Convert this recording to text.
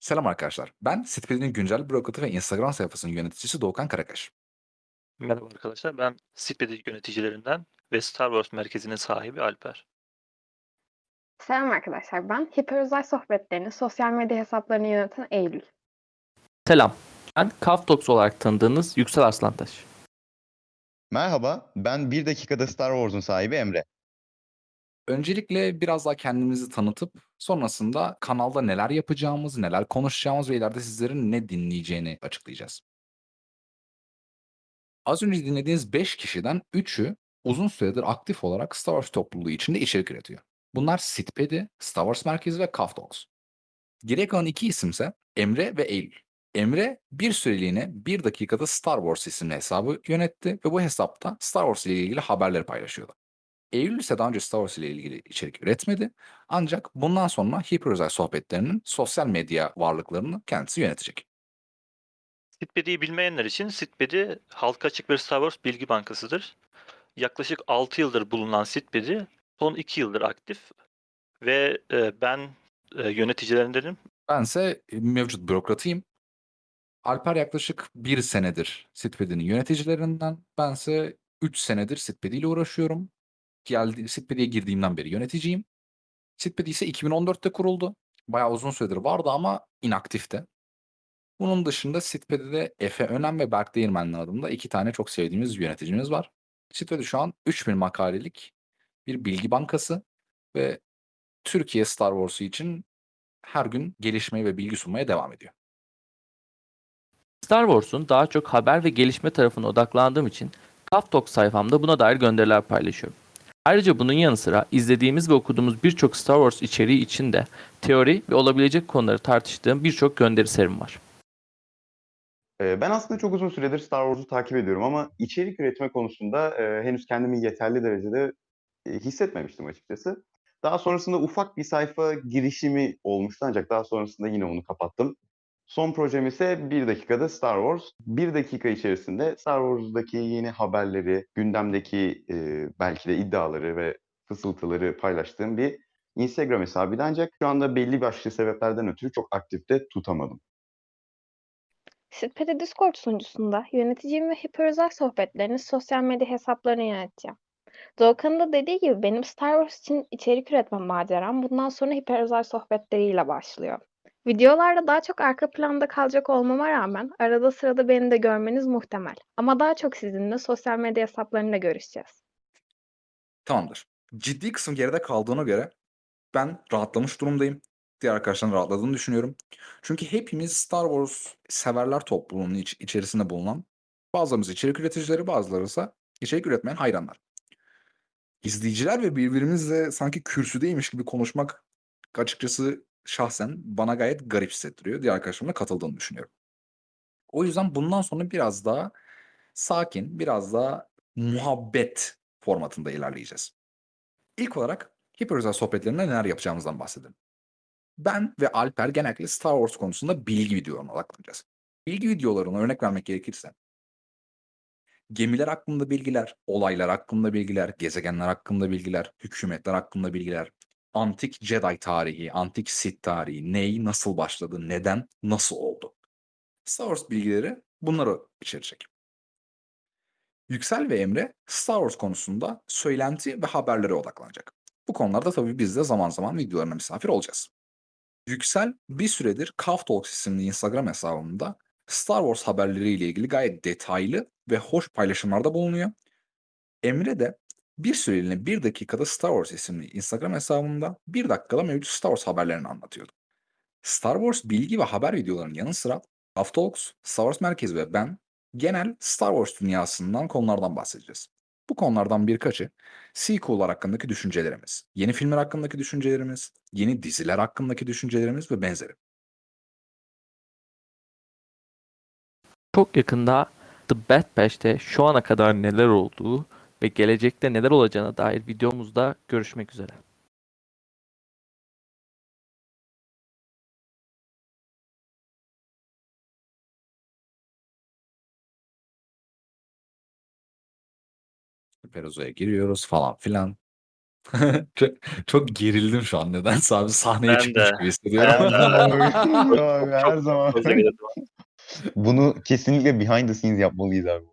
Selam arkadaşlar. Ben Sitpedi'nin güncel blog atı ve Instagram sayfasının yöneticisi Doğukan Karakaş. Merhaba arkadaşlar, ben Sitpedi yöneticilerinden ve Star Wars merkezinin sahibi Alper. Selam arkadaşlar, ben hiperözel sohbetlerini sosyal medya hesaplarını yöneten Eylül. Selam. Ben Kaftox olarak tanıdığınız Yüksel Arslantaş. Merhaba, ben Bir Dakikada Star Wars'un sahibi Emre. Öncelikle biraz daha kendimizi tanıtıp sonrasında kanalda neler yapacağımız, neler konuşacağımız ve ileride sizlerin ne dinleyeceğini açıklayacağız. Az önce dinlediğiniz 5 kişiden 3'ü uzun süredir aktif olarak Star Wars topluluğu içinde içerik üretiyor. Bunlar Sitpedi, Star Wars Merkezi ve Kaftox. Geriye kalan iki isimse Emre ve Eylül. Emre bir süreliğine bir dakikada Star Wars isimli hesabı yönetti ve bu hesapta Star Wars ile ilgili haberleri paylaşıyordu. Eylül ise daha önce Star Wars ile ilgili içerik üretmedi. Ancak bundan sonra hiperözel sohbetlerinin sosyal medya varlıklarını kendisi yönetecek. Sitpedi'yi bilmeyenler için Sitpedi halka açık bir Star Wars bilgi bankasıdır. Yaklaşık 6 yıldır bulunan Sitpedi son 2 yıldır aktif ve e, ben e, yöneticilerindenim. Bense mevcut bürokratıyım. Alper yaklaşık bir senedir Sitpedi'nin yöneticilerinden. Bense 3 senedir Sitpedi ile uğraşıyorum. Geldi, Sitpedi'ye girdiğimden beri yöneticiyim. Sitpedi ise 2014'te kuruldu. Bayağı uzun süredir vardı ama inaktifte. Bunun dışında Sitpedi'de Efe Önem ve Berk Değirmenli adında iki tane çok sevdiğimiz yöneticimiz var. Sitpedi şu an 3000 makalelik bir bilgi bankası ve Türkiye Star Wars'u için her gün gelişmeye ve bilgi sunmaya devam ediyor. Star Wars'un daha çok haber ve gelişme tarafına odaklandığım için Kaftox sayfamda buna dair gönderiler paylaşıyorum. Ayrıca bunun yanı sıra izlediğimiz ve okuduğumuz birçok Star Wars içeriği için de teori ve olabilecek konuları tartıştığım birçok gönderi serim var. Ee, Ben aslında çok uzun süredir Star Wars'u takip ediyorum ama içerik üretme konusunda e, henüz kendimi yeterli derecede e, hissetmemiştim açıkçası. Daha sonrasında ufak bir sayfa girişimi olmuştu ancak daha sonrasında yine onu kapattım. Son projem ise bir dakikada Star Wars. Bir dakika içerisinde Star Wars'daki yeni haberleri, gündemdeki e, belki de iddiaları ve fısıltıları paylaştığım bir Instagram hesabıydı ancak şu anda belli başlı sebeplerden ötürü çok aktifte tutamadım. Sitpedi Discord sunucusunda yöneticiyim ve hiperözel sohbetlerini sosyal medya hesaplarını yöneteceğim. Doğukan'ın da dediği gibi benim Star Wars için içerik üretme maceram bundan sonra hiperözel sohbetleriyle başlıyor. Videolarda daha çok arka planda kalacak olmama rağmen arada sırada beni de görmeniz muhtemel. Ama daha çok sizinle sosyal medya hesaplarında görüşeceğiz. Tamamdır. Ciddi kısım geride kaldığına göre ben rahatlamış durumdayım. Diğer arkadaşların rahatladığını düşünüyorum. Çünkü hepimiz Star Wars severler topluluğunun iç- içerisinde bulunan bazılarımız içerik üreticileri bazıları ise içerik üretmeyen hayranlar. İzleyiciler ve birbirimizle sanki kürsüdeymiş gibi konuşmak açıkçası şahsen bana gayet garip hissettiriyor. Diğer arkadaşlarımla katıldığını düşünüyorum. O yüzden bundan sonra biraz daha sakin, biraz daha muhabbet formatında ilerleyeceğiz. İlk olarak hiperözel sohbetlerinde neler yapacağımızdan bahsedelim. Ben ve Alper genellikle Star Wars konusunda bilgi videolarına odaklanacağız. Bilgi videolarına örnek vermek gerekirse gemiler hakkında bilgiler, olaylar hakkında bilgiler, gezegenler hakkında bilgiler, hükümetler hakkında bilgiler, antik Jedi tarihi, antik Sith tarihi, ney, nasıl başladı, neden, nasıl oldu. Star Wars bilgileri bunları içerecek. Yüksel ve Emre Star Wars konusunda söylenti ve haberlere odaklanacak. Bu konularda tabii biz de zaman zaman videolarına misafir olacağız. Yüksel bir süredir Kaf Talks isimli Instagram hesabında Star Wars haberleriyle ilgili gayet detaylı ve hoş paylaşımlarda bulunuyor. Emre de bir süreliğine bir dakikada Star Wars isimli Instagram hesabında bir dakikada mevcut Star Wars haberlerini anlatıyordu. Star Wars bilgi ve haber videolarının yanı sıra Kaf Talks, Star Wars Merkezi ve ben genel Star Wars dünyasından konulardan bahsedeceğiz. Bu konulardan birkaçı sequel'lar hakkındaki düşüncelerimiz, yeni filmler hakkındaki düşüncelerimiz, yeni diziler hakkındaki düşüncelerimiz ve benzeri. Çok yakında The Bad Batch'te şu ana kadar neler olduğu ve gelecekte neler olacağına dair videomuzda görüşmek üzere. Perozo'ya giriyoruz falan filan. Çok çok gerildim şu an nedense abi. Sahneye Ben çıkmış de. gibi hissediyorum. Ben de. Abi, her zaman. Bunu kesinlikle behind the scenes yapmalıyız abi.